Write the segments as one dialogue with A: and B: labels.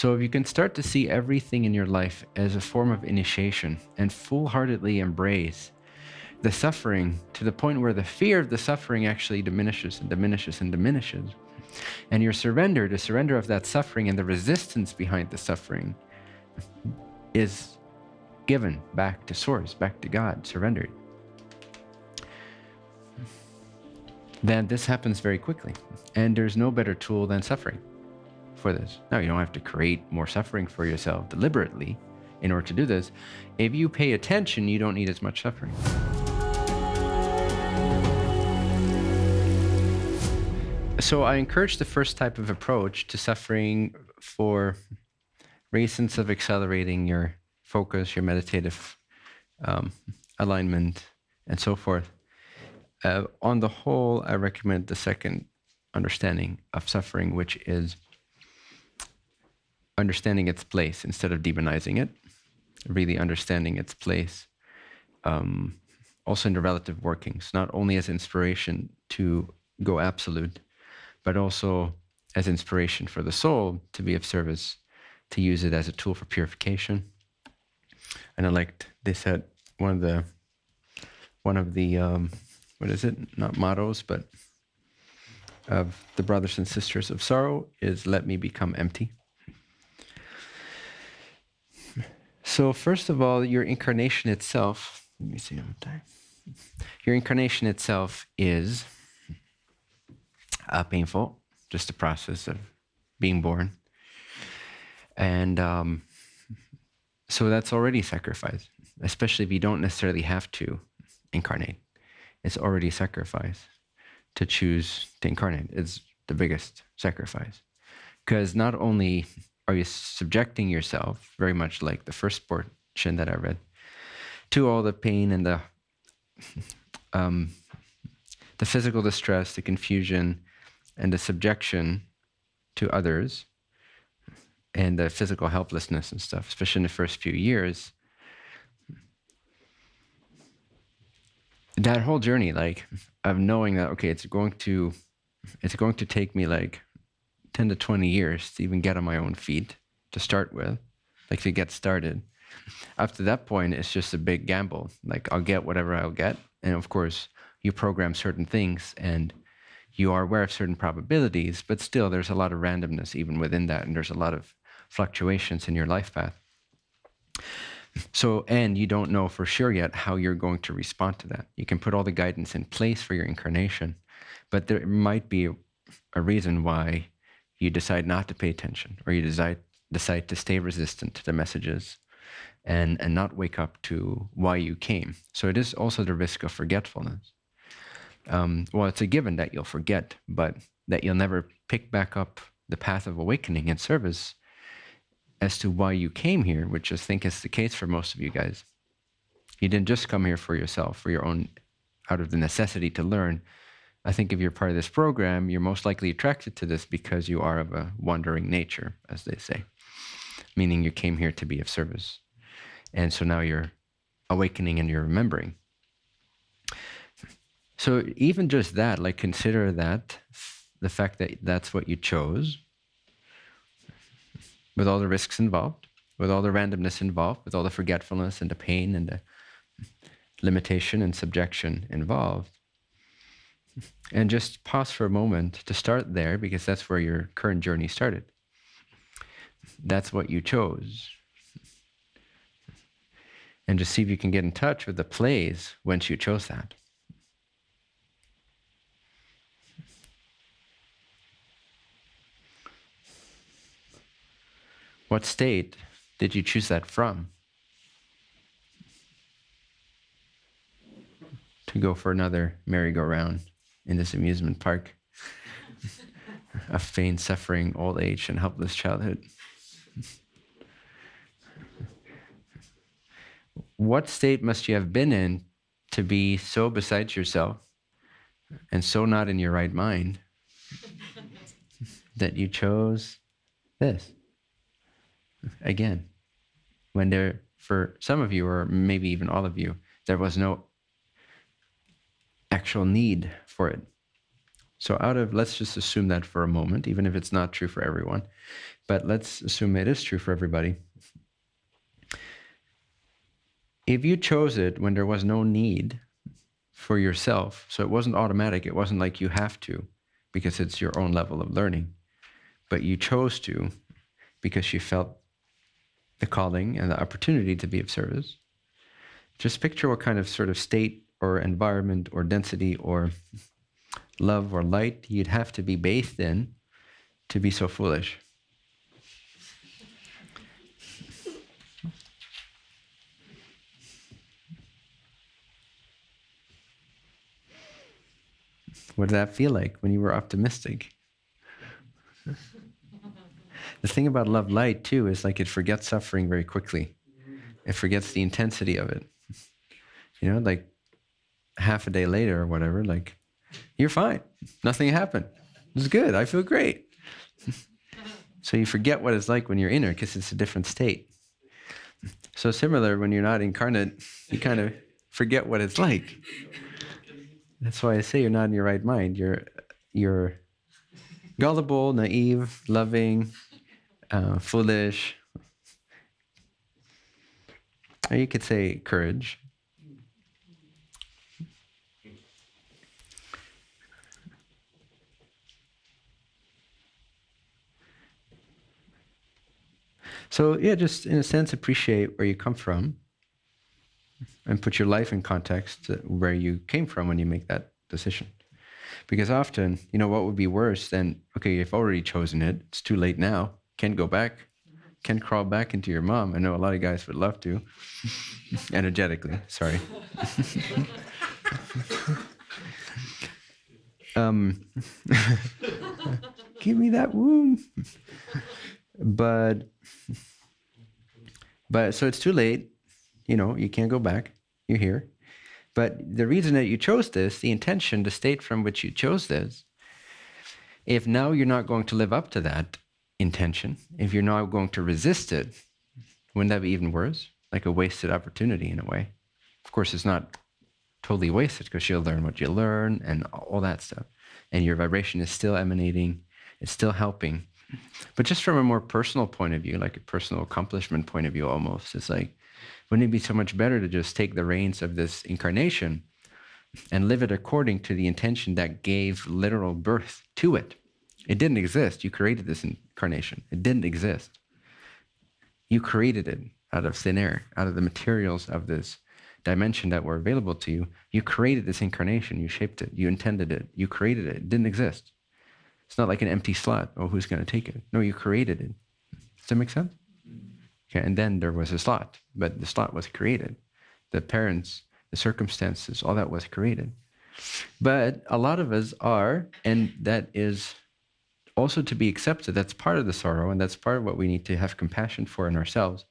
A: So if you can start to see everything in your life as a form of initiation and full heartedly embrace the suffering to the point where the fear of the suffering actually diminishes and diminishes and diminishes, and your surrender, the surrender of that suffering and the resistance behind the suffering, is given back to Source, back to God, surrendered. Then this happens very quickly. And there's no better tool than suffering for this. Now, you don't have to create more suffering for yourself deliberately in order to do this. If you pay attention, you don't need as much suffering. So I encourage the first type of approach to suffering for reasons of accelerating your focus, your meditative um, alignment, and so forth. Uh, on the whole, I recommend the second understanding of suffering, which is understanding its place instead of demonizing it, really understanding its place. Um, also in the relative workings, not only as inspiration to go absolute, but also as inspiration for the soul to be of service, to use it as a tool for purification. And I liked they said one of the one of the um, what is it? Not mottos, but of the brothers and sisters of sorrow is let me become empty. So first of all, your incarnation itself, let me see one time. Your incarnation itself is uh, painful, just the process of being born. And um, so that's already sacrifice, especially if you don't necessarily have to incarnate. It's already sacrifice to choose to incarnate. It's the biggest sacrifice. Because not only are you subjecting yourself, very much like the first portion that I read, to all the pain and the um, the physical distress, the confusion, and the subjection to others, and the physical helplessness and stuff, especially in the first few years, that whole journey, like of knowing that okay, it's going to, it's going to take me like ten to twenty years to even get on my own feet to start with, like to get started. After that point, it's just a big gamble. Like I'll get whatever I'll get, and of course, you program certain things and you are aware of certain probabilities, but still there's a lot of randomness even within that, and there's a lot of fluctuations in your life path. So, and you don't know for sure yet how you're going to respond to that. You can put all the guidance in place for your incarnation, but there might be a reason why you decide not to pay attention or you decide, decide to stay resistant to the messages and, and not wake up to why you came. So, it is also the risk of forgetfulness. Um, well, it's a given that you'll forget, but that you'll never pick back up the path of awakening and service as to why you came here, which I think is the case for most of you guys. You didn't just come here for yourself, for your own, out of the necessity to learn. I think if you're part of this program, you're most likely attracted to this because you are of a wandering nature, as they say, meaning you came here to be of service. And so now you're awakening and you're remembering. So even just that, like consider that, the fact that that's what you chose, with all the risks involved, with all the randomness involved, with all the forgetfulness and the pain and the limitation and subjection involved. And just pause for a moment to start there because that's where your current journey started. That's what you chose. And just see if you can get in touch with the plays once you chose that. What state did you choose that from? To go for another merry-go-round in this amusement park of pain, suffering, old age, and helpless childhood. what state must you have been in to be so beside yourself and so not in your right mind that you chose this? again, when there, for some of you, or maybe even all of you, there was no actual need for it. So, out of, let's just assume that for a moment, even if it's not true for everyone, but let's assume it is true for everybody. If you chose it when there was no need for yourself, so it wasn't automatic, it wasn't like you have to because it's your own level of learning, but you chose to because you felt the calling and the opportunity to be of service. Just picture what kind of sort of state or environment or density or love or light you'd have to be bathed in to be so foolish. What did that feel like when you were optimistic? the thing about love light, too, is like it forgets suffering very quickly, it forgets the intensity of it. You know, like half a day later or whatever, like you're fine. Nothing happened. It's good. I feel great. so you forget what it's like when you're inner because it's a different state. So similar when you're not incarnate, you kind of forget what it's like. That's why I say you're not in your right mind. You're you're gullible, naive, loving, uh, foolish. Or you could say courage. So, yeah, just in a sense, appreciate where you come from and put your life in context where you came from when you make that decision. Because often, you know, what would be worse than, okay, you've already chosen it, it's too late now, can't go back, can't crawl back into your mom. I know a lot of guys would love to, energetically, sorry. um, give me that womb. but but so it's too late. You know, you can't go back. You're here. But the reason that you chose this, the intention, the state from which you chose this, if now you're not going to live up to that intention, if you're not going to resist it, wouldn't that be even worse? Like a wasted opportunity in a way. Of course, it's not totally wasted because you'll learn what you learn and all that stuff. And your vibration is still emanating, it's still helping. But just from a more personal point of view, like a personal accomplishment point of view almost, it's like, wouldn't it be so much better to just take the reins of this incarnation and live it according to the intention that gave literal birth to it? It didn't exist. You created this incarnation. It didn't exist. You created it out of thin air, out of the materials of this dimension that were available to you. You created this incarnation. You shaped it. You intended it. You created it. It didn't exist. It's not like an empty slot. Oh, who's going to take it? No, you created it. Does that make sense? Okay, and then there was a slot, but the slot was created. The parents, the circumstances, all that was created. But a lot of us are, and that is also to be accepted. That's part of the sorrow, and that's part of what we need to have compassion for in ourselves.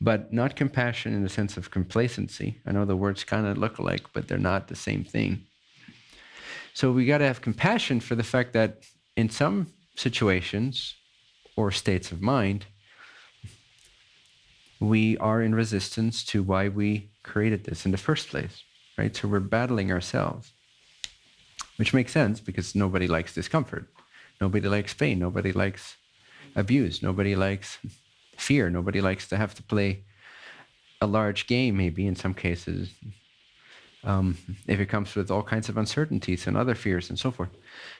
A: But not compassion in the sense of complacency. I know the words kind of look alike, but they're not the same thing. So we got to have compassion for the fact that in some situations or states of mind, we are in resistance to why we created this in the first place, right? So we're battling ourselves, which makes sense because nobody likes discomfort. Nobody likes pain. Nobody likes abuse. Nobody likes fear. Nobody likes to have to play a large game, maybe in some cases, um, if it comes with all kinds of uncertainties and other fears and so forth.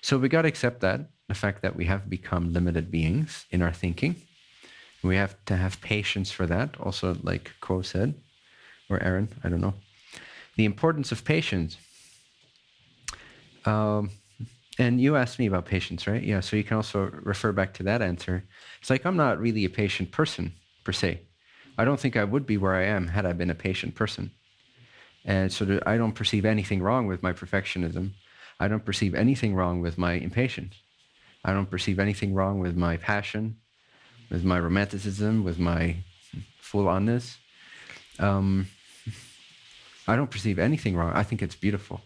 A: So we got to accept that, the fact that we have become limited beings in our thinking. We have to have patience for that, also, like Q'uo said, or Aaron, I don't know. The importance of patience. Um, and you asked me about patience, right? Yeah, so you can also refer back to that answer. It's like I'm not really a patient person, per se. I don't think I would be where I am had I been a patient person. And so I don't perceive anything wrong with my perfectionism. I don't perceive anything wrong with my impatience. I don't perceive anything wrong with my passion, with my romanticism, with my full onness. Um, I don't perceive anything wrong. I think it's beautiful.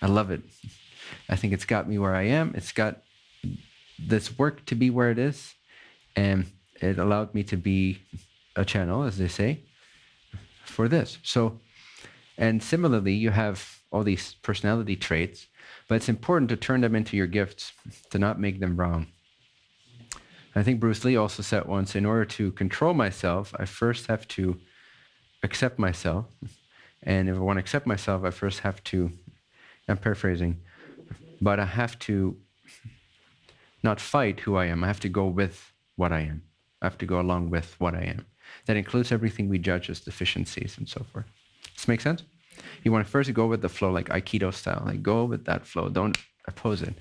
A: I love it. I think it's got me where I am. It's got this work to be where it is. And it allowed me to be a channel, as they say, for this. So and similarly, you have all these personality traits. but it's important to turn them into your gifts, to not make them wrong. I think Bruce Lee also said once in order to control myself, I first have to accept myself. And if I want to accept myself, I first have to, I'm paraphrasing, but I have to not fight who I am. I have to go with what I am. I have to go along with what I am. That includes everything we judge as deficiencies and so forth. Make sense? You want to first go with the flow, like Aikido style. Like go with that flow. Don't oppose it.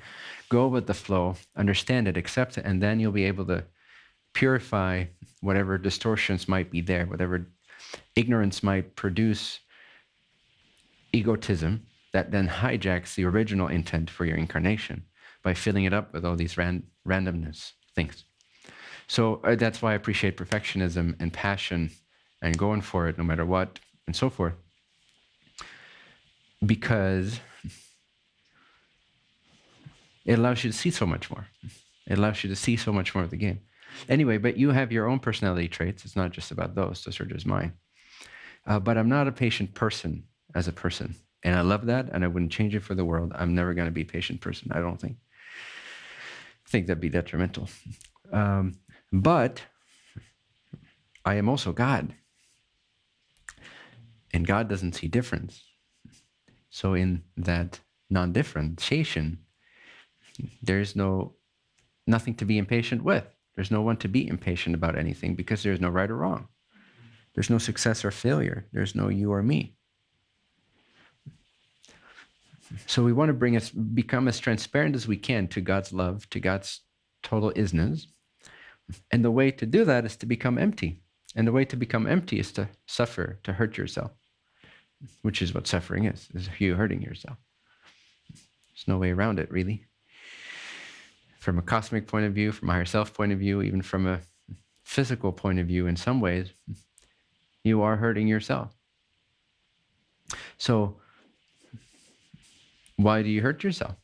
A: Go with the flow, understand it, accept it, and then you'll be able to purify whatever distortions might be there, whatever ignorance might produce egotism that then hijacks the original intent for your incarnation by filling it up with all these ran- randomness things. So uh, that's why I appreciate perfectionism and passion and going for it no matter what and so forth. Because it allows you to see so much more. It allows you to see so much more of the game. Anyway, but you have your own personality traits. It's not just about those, those are just mine. Uh, but I'm not a patient person as a person. And I love that, and I wouldn't change it for the world. I'm never going to be a patient person, I don't think. I think that'd be detrimental. Um, but I am also God. And God doesn't see difference. So, in that non differentiation, there's no nothing to be impatient with. There's no one to be impatient about anything because there's no right or wrong. There's no success or failure. There's no you or me. So we want to bring us become as transparent as we can to God's love, to God's total isness. And the way to do that is to become empty. And the way to become empty is to suffer, to hurt yourself, which is what suffering is, is you hurting yourself. There's no way around it, really. From a cosmic point of view, from a higher self point of view, even from a physical point of view, in some ways, you are hurting yourself. So, why do you hurt yourself?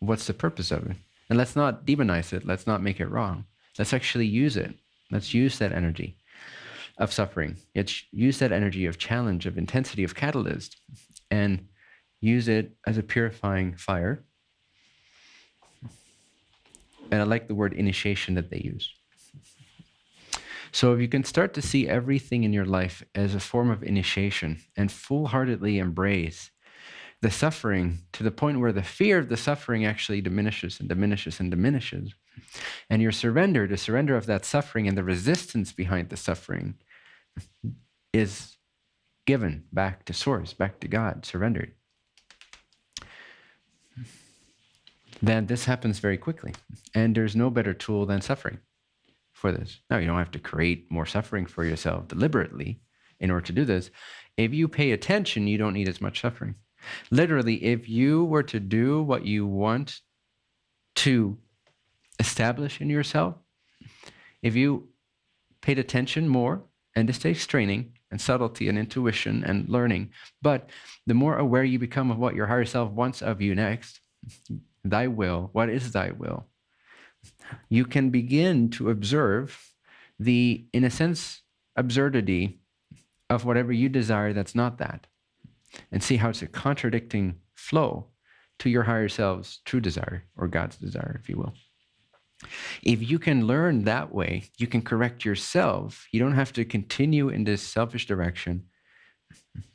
A: What's the purpose of it? And let's not demonize it. Let's not make it wrong. Let's actually use it. Let's use that energy of suffering. Let's use that energy of challenge, of intensity, of catalyst, and use it as a purifying fire. And I like the word initiation that they use. So if you can start to see everything in your life as a form of initiation and full heartedly embrace the suffering to the point where the fear of the suffering actually diminishes and diminishes and diminishes. And your surrender, the surrender of that suffering and the resistance behind the suffering is given back to source, back to God, surrendered. Then this happens very quickly. And there's no better tool than suffering for this. Now, you don't have to create more suffering for yourself deliberately in order to do this. If you pay attention, you don't need as much suffering. Literally, if you were to do what you want to establish in yourself, if you paid attention more, and this takes training and subtlety and intuition and learning, but the more aware you become of what your higher self wants of you next, thy will, what is thy will? You can begin to observe the, in a sense, absurdity of whatever you desire that's not that and see how it's a contradicting flow to your higher self's true desire or God's desire, if you will. If you can learn that way, you can correct yourself. You don't have to continue in this selfish direction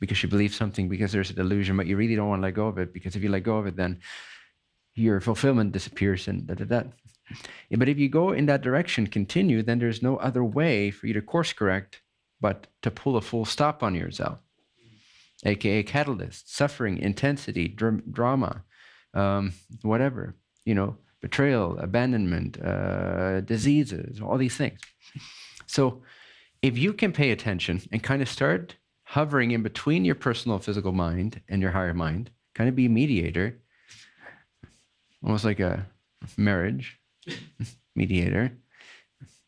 A: because you believe something because there's a delusion, but you really don't want to let go of it because if you let go of it, then your fulfillment disappears and da da da. But if you go in that direction, continue, then there's no other way for you to course correct but to pull a full stop on yourself aka catalyst, suffering, intensity, dr- drama, um, whatever, you know, betrayal, abandonment, uh, diseases, all these things. So if you can pay attention and kind of start hovering in between your personal physical mind and your higher mind, kind of be a mediator, almost like a marriage mediator.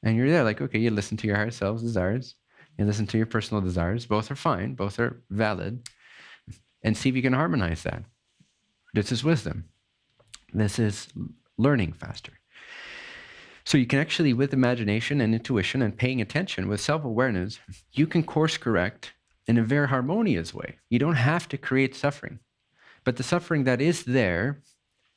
A: And you're there, like, okay, you listen to your higher self's desires, and listen to your personal desires. Both are fine, both are valid, and see if you can harmonize that. This is wisdom. This is learning faster. So you can actually, with imagination and intuition and paying attention, with self awareness, you can course correct in a very harmonious way. You don't have to create suffering. But the suffering that is there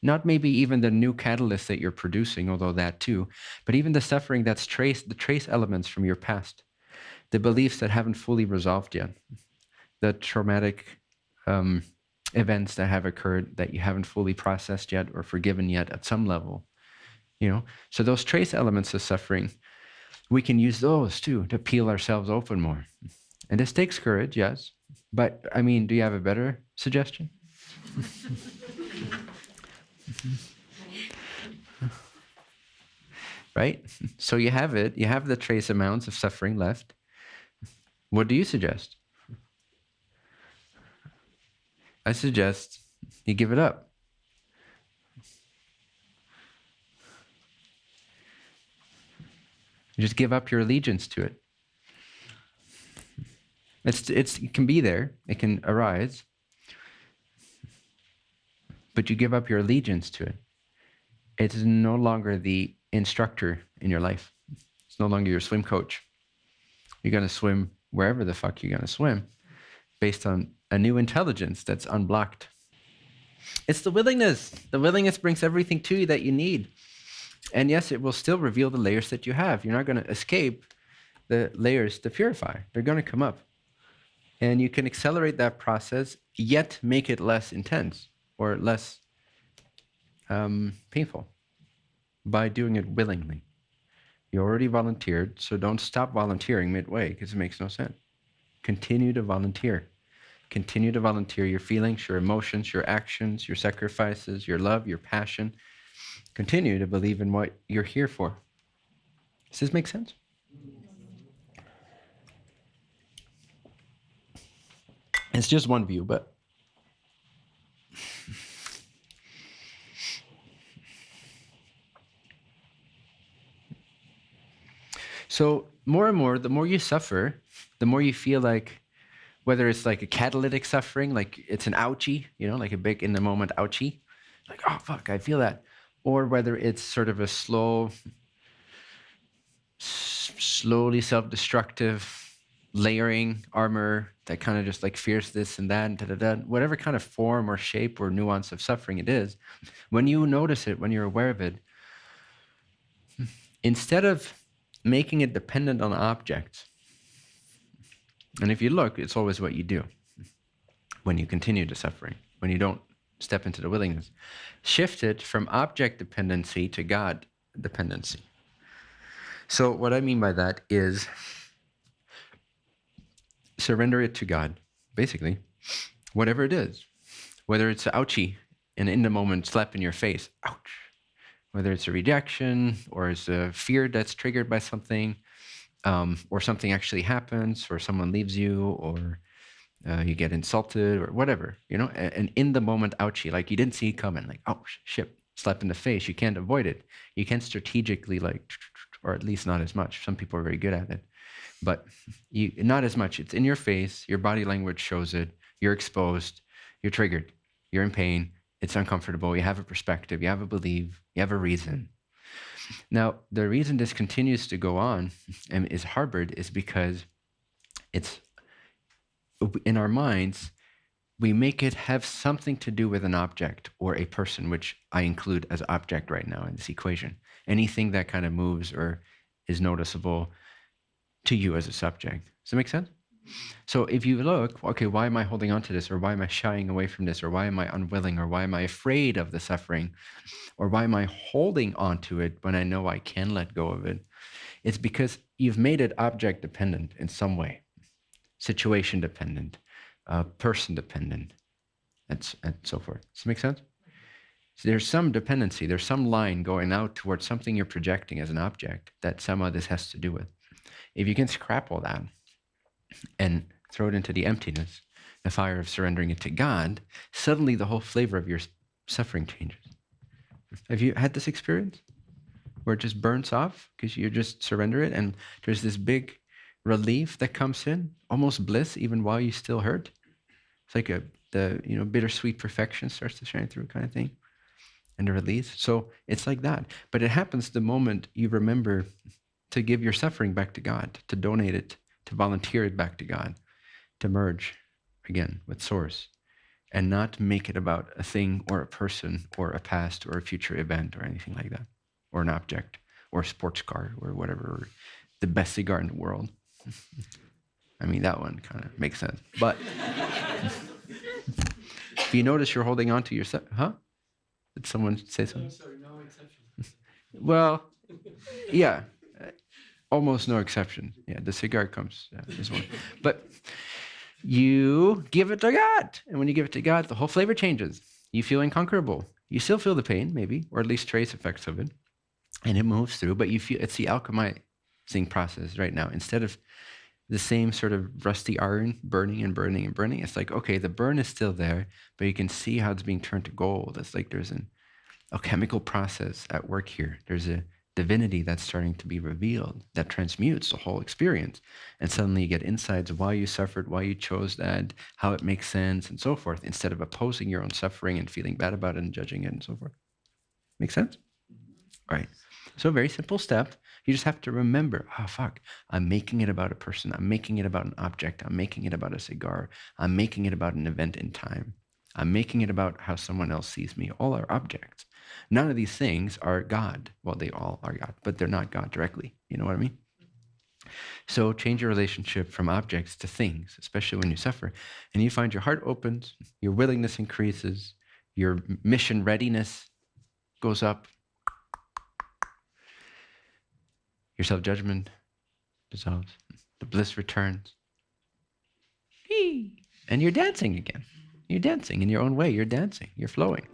A: Not maybe even the new catalyst that you're producing, although that too, but even the suffering that's traced, the trace elements from your past, the beliefs that haven't fully resolved yet, the traumatic um, events that have occurred that you haven't fully processed yet or forgiven yet at some level. You know, so those trace elements of suffering, we can use those too to peel ourselves open more. And this takes courage, yes. But I mean, do you have a better suggestion? right? So you have it, you have the trace amounts of suffering left. What do you suggest? I suggest you give it up. You just give up your allegiance to it. It's, it's, it can be there, it can arise, but you give up your allegiance to it. It's no longer the instructor in your life. It's no longer your swim coach. You're going to swim wherever the fuck you're going to swim based on a new intelligence that's unblocked. It's the willingness. The willingness brings everything to you that you need. And yes, it will still reveal the layers that you have. You're not going to escape the layers to purify, they're going to come up. And you can accelerate that process, yet make it less intense or less um, painful by doing it willingly. You already volunteered, so don't stop volunteering midway because it makes no sense. Continue to volunteer. Continue to volunteer your feelings, your emotions, your actions, your sacrifices, your love, your passion. Continue to believe in what you're here for. Does this make sense? It's just one view, but So more and more, the more you suffer, the more you feel like whether it's like a catalytic suffering, like it's an ouchie, you know, like a big in the moment ouchie, like, oh, fuck, I feel that. Or whether it's sort of a slow, slowly self destructive layering armor that kind of just like fears this and that, and da, da, da, whatever kind of form or shape or nuance of suffering it is, when you notice it, when you're aware of it, instead of making it dependent on objects. And if you look, it's always what you do when you continue to suffering, when you don't step into the willingness. Shift it from object dependency to God dependency. So, what I mean by that is surrender it to God, basically, whatever it is, whether it's ouchie, an in the moment slap in your face, ouch, whether it's a rejection or it's a fear that's triggered by something, um, or something actually happens, or someone leaves you, or uh, you get insulted, or whatever, you know, and in the moment ouchie, like you didn't see it coming, like, oh, shit, slap in the face. You can't avoid it. You can't strategically, like, or at least not as much. Some people are very good at it, but you not as much. It's in your face. Your body language shows it. You're exposed. You're triggered. You're in pain it's uncomfortable. You have a perspective, you have a belief, you have a reason. Now, the reason this continues to go on and is harbored is because it's in our minds, we make it have something to do with an object or a person, which I include as object right now in this equation. Anything that kind of moves or is noticeable to you as a subject. Does that make sense? So if you look, okay, why am I holding on to this? Or why am I shying away from this? Or why am I unwilling? Or why am I afraid of the suffering? Or why am I holding on to it when I know I can let go of it? It's because you've made it object dependent in some way, situation dependent, uh, person dependent, and, and so forth. Does that make sense? So there's some dependency, there's some line going out towards something you're projecting as an object that somehow this has to do with. If you can scrap all that, and throw it into the emptiness, the fire of surrendering it to God, suddenly the whole flavor of your suffering changes. Have you had this experience where it just burns off because you just surrender it and there's this big relief that comes in, almost bliss even while you still hurt? It's like a the you know bittersweet perfection starts to shine through kind of thing and a release. So it's like that. But it happens the moment you remember to give your suffering back to God, to donate it to volunteer it back to God, to merge again with Source, and not make it about a thing or a person or a past or a future event or anything like that, or an object or a sports car or whatever, or the best cigar in the world. I mean, that one kind of makes sense. But if you notice you're holding on to yourself, huh? Did someone say something?
B: No, sorry, no exception.
A: Well, yeah, almost no exception. Yeah, the cigar comes this one, but you give it to God, and when you give it to God, the whole flavor changes. You feel inconquerable. You still feel the pain, maybe, or at least trace effects of it, and it moves through. But you feel it's the alchemizing process right now. Instead of the same sort of rusty iron burning and burning and burning, it's like okay, the burn is still there, but you can see how it's being turned to gold. It's like there's an a chemical process at work here. There's a divinity that's starting to be revealed that transmutes the whole experience. And suddenly you get insights of why you suffered, why you chose that, how it makes sense, and so forth, instead of opposing your own suffering and feeling bad about it and judging it and so forth. Make sense? All right. So, very simple step. You just have to remember, oh, fuck, I'm making it about a person. I'm making it about an object. I'm making it about a cigar. I'm making it about an event in time. I'm making it about how someone else sees me. All are objects. None of these things are God. Well, they all are God, but they're not God directly. You know what I mean? So change your relationship from objects to things, especially when you suffer. And you find your heart opens, your willingness increases, your mission readiness goes up, your self judgment dissolves, the bliss returns. And you're dancing again. You're dancing in your own way. You're dancing. You're flowing.